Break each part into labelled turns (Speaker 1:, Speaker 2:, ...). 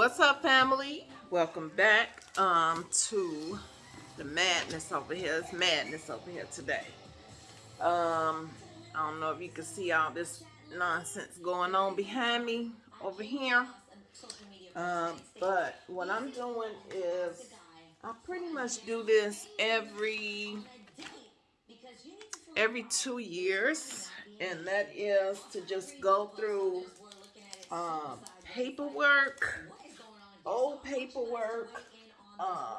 Speaker 1: What's up, family? Welcome back um, to the madness over here. It's madness over here today. Um, I don't know if you can see all this nonsense going on behind me over here. Um, but what I'm doing is I pretty much do this every every two years, and that is to just go through um, paperwork old paperwork uh,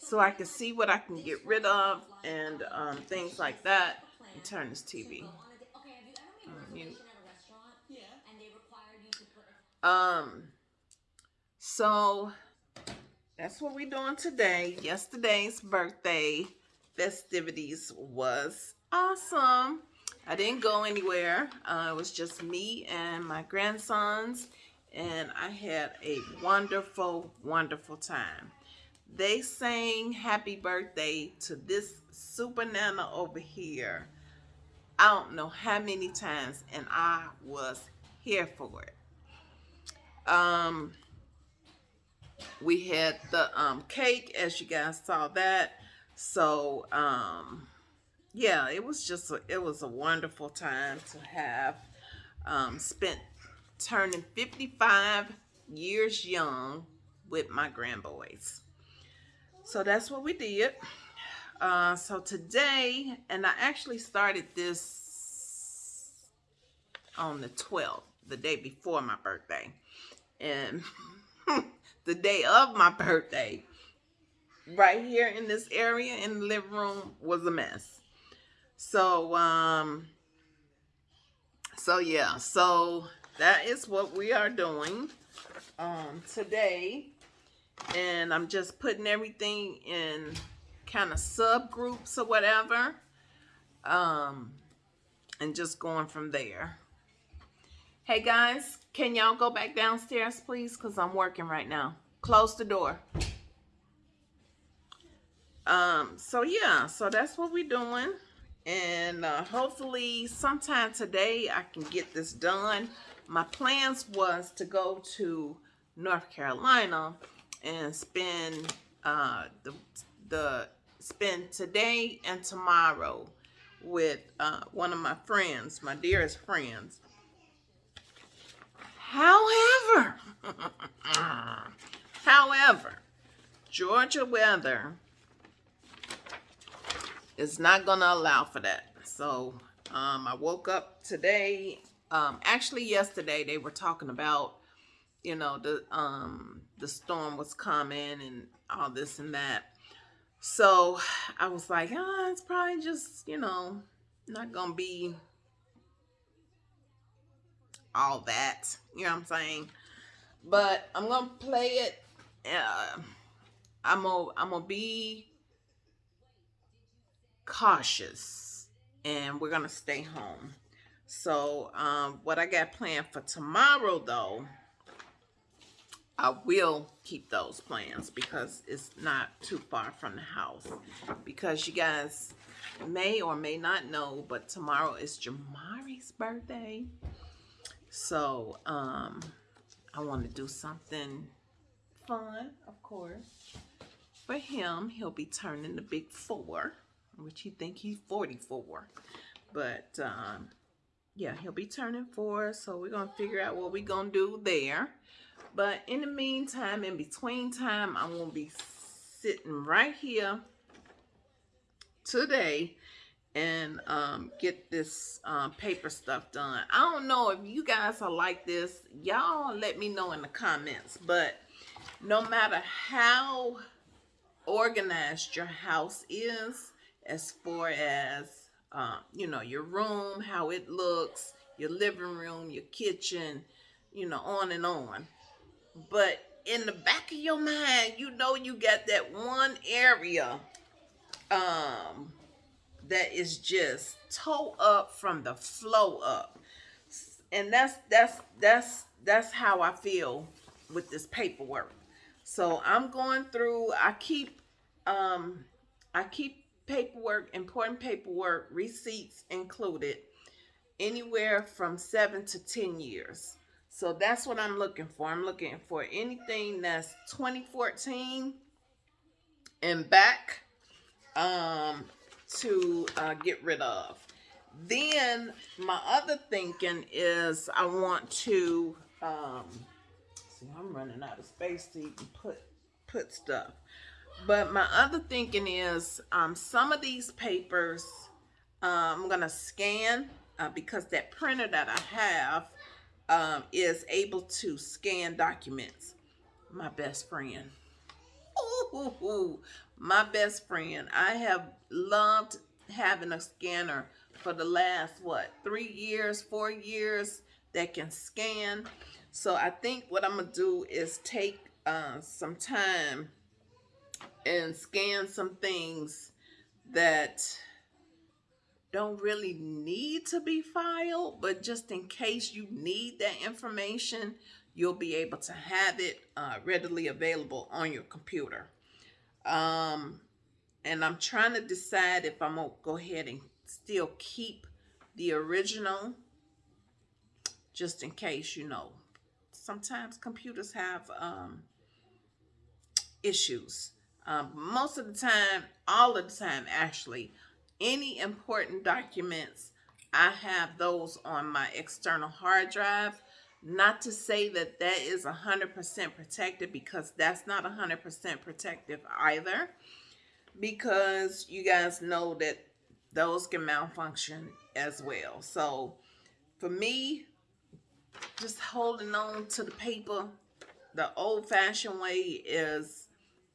Speaker 1: so I can see what I can get rid of and um, things like that and turn this TV Um, so that's what we're doing today. Yesterday's birthday festivities was awesome. I didn't go anywhere. Uh, it was just me and my grandsons and I had a wonderful, wonderful time. They sang happy birthday to this super nana over here. I don't know how many times, and I was here for it. Um, we had the um, cake, as you guys saw that. So, um, yeah, it was just, a, it was a wonderful time to have um, spent turning 55 years young with my grandboys. So that's what we did. Uh, so today, and I actually started this on the 12th, the day before my birthday. And the day of my birthday, right here in this area in the living room was a mess. So, um, so yeah, so that is what we are doing um, today. And I'm just putting everything in kind of subgroups or whatever. Um, and just going from there. Hey guys, can y'all go back downstairs please? Because I'm working right now. Close the door. Um, so yeah, so that's what we're doing. And uh, hopefully sometime today I can get this done my plans was to go to North Carolina and spend uh, the the spend today and tomorrow with uh, one of my friends, my dearest friends. However, however, Georgia weather is not going to allow for that. So um, I woke up today um, actually, yesterday they were talking about, you know, the um, the storm was coming and all this and that. So I was like, oh, it's probably just, you know, not gonna be all that. You know what I'm saying? But I'm gonna play it. Uh, I'm gonna I'm gonna be cautious, and we're gonna stay home. So um, what I got planned for tomorrow, though, I will keep those plans because it's not too far from the house. Because you guys may or may not know, but tomorrow is Jamari's birthday. So um, I want to do something fun, of course. For him, he'll be turning the big four, which he think he's 44. But um, yeah, he'll be turning four, so we're going to figure out what we're going to do there. But in the meantime, in between time, I'm going to be sitting right here today and um, get this um, paper stuff done. I don't know if you guys are like this. Y'all let me know in the comments. But no matter how organized your house is, as far as um, you know, your room, how it looks, your living room, your kitchen, you know, on and on. But in the back of your mind, you know you got that one area um, that is just toe up from the flow up. And that's that's that's that's how I feel with this paperwork. So I'm going through, I keep um I keep paperwork, important paperwork, receipts included, anywhere from seven to 10 years. So that's what I'm looking for. I'm looking for anything that's 2014 and back um, to uh, get rid of. Then my other thinking is I want to um, see. I'm running out of space to even put put stuff. But my other thinking is um, some of these papers uh, I'm gonna scan uh, because that printer that I have um, is able to scan documents. My best friend. Ooh, my best friend. I have loved having a scanner for the last, what, three years, four years that can scan. So I think what I'm going to do is take uh, some time and scan some things that don't really need to be filed, but just in case you need that information, you'll be able to have it uh, readily available on your computer. Um, and I'm trying to decide if I'm going to go ahead and still keep the original just in case, you know. Sometimes computers have um, issues. Um, most of the time, all of the time actually, any important documents, I have those on my external hard drive. Not to say that that is 100% protected because that's not 100% protective either. Because you guys know that those can malfunction as well. So for me, just holding on to the paper the old fashioned way is,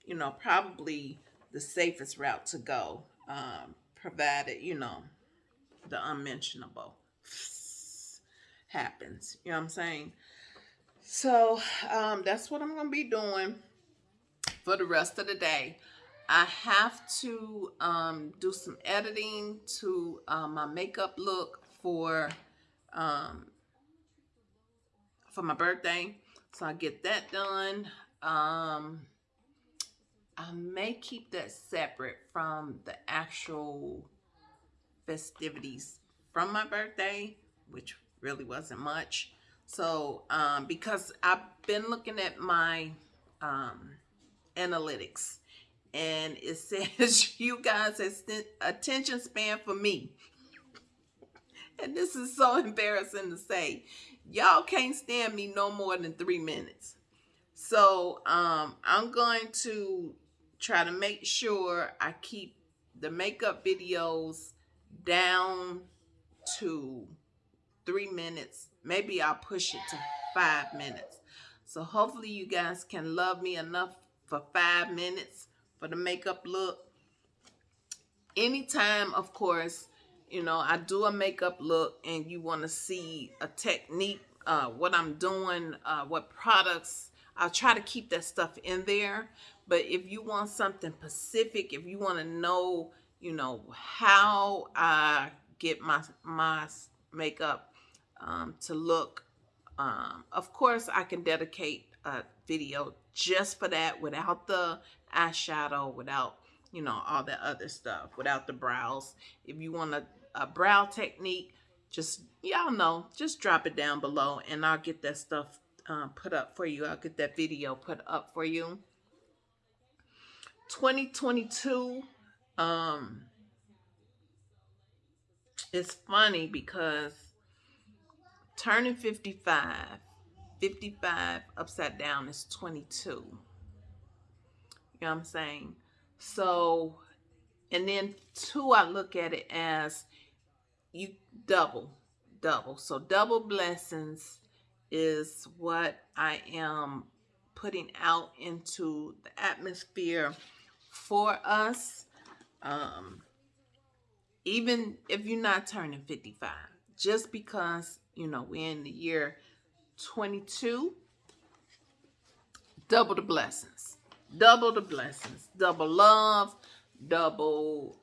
Speaker 1: you know, probably the safest route to go. Um, provided, you know, the unmentionable happens. You know what I'm saying? So um, that's what I'm going to be doing for the rest of the day. I have to um, do some editing to uh, my makeup look for um, for my birthday. So I get that done. Um, I may keep that separate from the actual festivities from my birthday, which really wasn't much. So, um, because I've been looking at my um, analytics and it says you guys attention span for me. and this is so embarrassing to say. Y'all can't stand me no more than three minutes. So um, I'm going to try to make sure I keep the makeup videos down to three minutes. Maybe I'll push it to five minutes. So hopefully you guys can love me enough for five minutes for the makeup look. Anytime, of course, you know, I do a makeup look and you want to see a technique, uh, what I'm doing, uh, what products, I'll try to keep that stuff in there. But if you want something specific, if you want to know, you know, how I get my my makeup um, to look, um, of course, I can dedicate a video just for that without the eyeshadow, without, you know, all that other stuff, without the brows. If you want a, a brow technique, just, y'all know, just drop it down below and I'll get that stuff uh, put up for you. I'll get that video put up for you. 2022 um it's funny because turning 55 55 upside down is 22 you know what i'm saying so and then two i look at it as you double double so double blessings is what i am putting out into the atmosphere for us. Um, even if you're not turning 55, just because, you know, we're in the year 22, double the blessings. Double the blessings. Double love, double,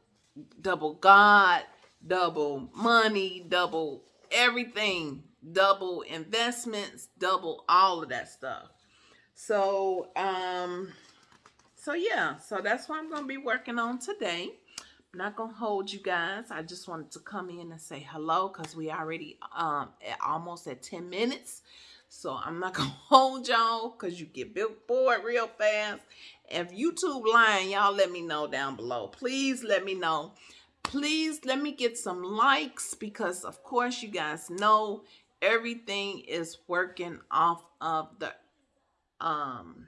Speaker 1: double God, double money, double everything, double investments, double all of that stuff. So, um, so yeah, so that's what I'm going to be working on today. I'm not going to hold you guys. I just wanted to come in and say hello because we already um, at almost at 10 minutes. So I'm not gonna hold y'all because you get bored real fast. If YouTube lying, y'all let me know down below. Please let me know. Please let me get some likes because of course you guys know everything is working off of the um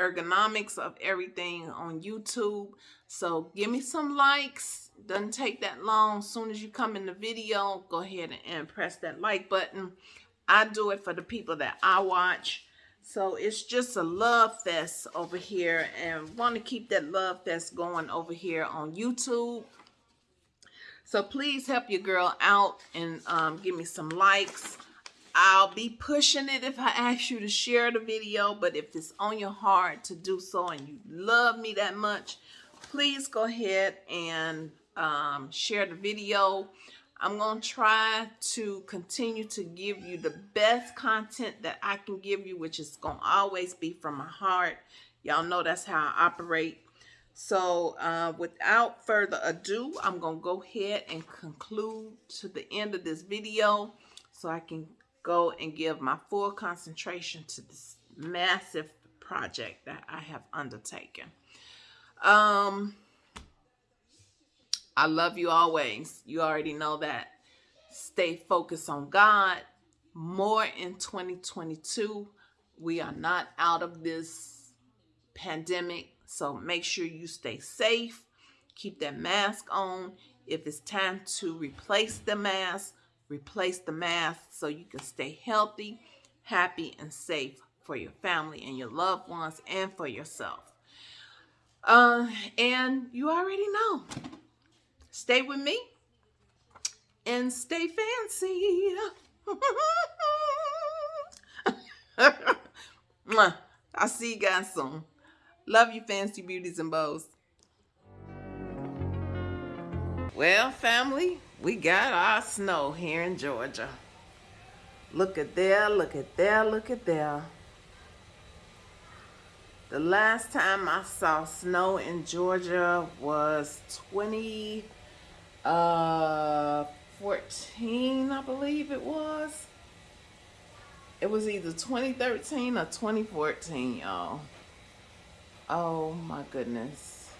Speaker 1: ergonomics of everything on YouTube. So give me some likes. Doesn't take that long. As soon as you come in the video, go ahead and press that like button. I do it for the people that I watch. So it's just a love fest over here and want to keep that love fest going over here on YouTube. So please help your girl out and um, give me some likes. I'll be pushing it if I ask you to share the video, but if it's on your heart to do so and you love me that much, please go ahead and um, share the video. I'm going to try to continue to give you the best content that I can give you, which is going to always be from my heart. Y'all know that's how I operate. So uh, without further ado, I'm going to go ahead and conclude to the end of this video so I can go and give my full concentration to this massive project that I have undertaken. Um, I love you always. You already know that. Stay focused on God. More in 2022. We are not out of this pandemic. So make sure you stay safe. Keep that mask on. If it's time to replace the mask, replace the mask so you can stay healthy, happy, and safe for your family and your loved ones and for yourself. Uh, and you already know. Stay with me and stay fancy. I'll see you guys soon. Love you, fancy beauties and bows. Well, family, we got our snow here in Georgia. Look at there, look at there, look at there. The last time I saw snow in Georgia was 20 uh 14 I believe it was it was either 2013 or 2014 y'all oh my goodness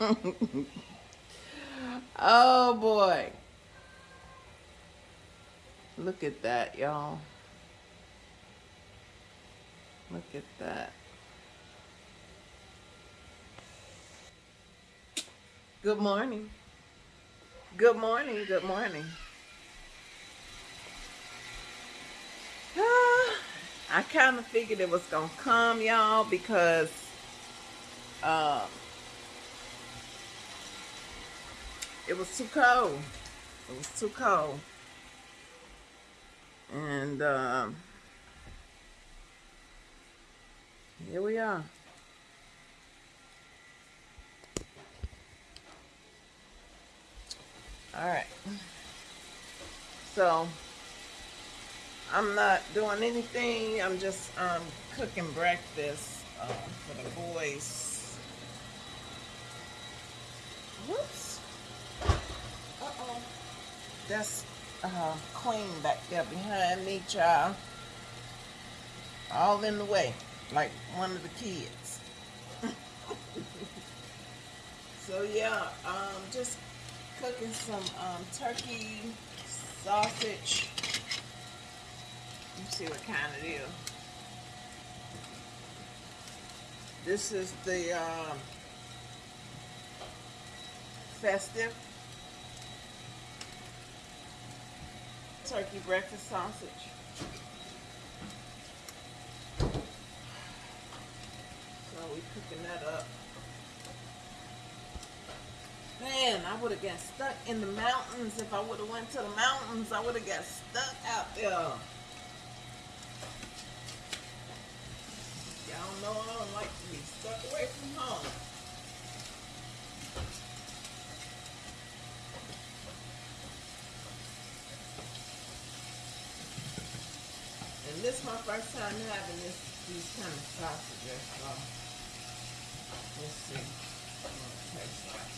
Speaker 1: oh boy look at that y'all look at that Good morning. Good morning. Good morning. I kind of figured it was going to come, y'all, because um, it was too cold. It was too cold. And um, here we are. All right. So I'm not doing anything. I'm just um, cooking breakfast uh, for the boys. Whoops. Uh-oh. That's uh, Queen back there behind me, child. All in the way, like one of the kids. so yeah, um, just cooking some um, turkey sausage. Me see what kind it is. This is the um, festive turkey breakfast sausage. So we cooking that up. Man, I would have got stuck in the mountains. If I would have went to the mountains, I would have got stuck out there. Y'all know I don't like to be stuck away from home. And this is my first time having this these kind of sausages. So let's see. taste like.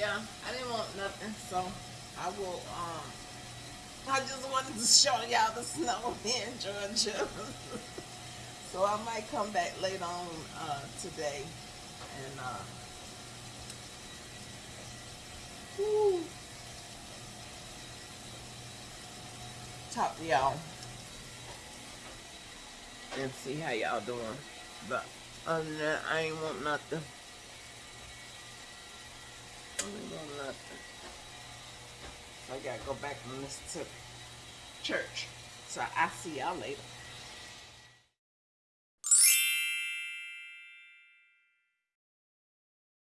Speaker 1: yeah, I didn't want nothing, so I will, um, I just wanted to show y'all the snow in Georgia. so I might come back later on uh, today and uh, talk to y'all and see how y'all doing. But other than that, I ain't want nothing. I ain't want nothing. So I gotta go back to church. So I see y'all later.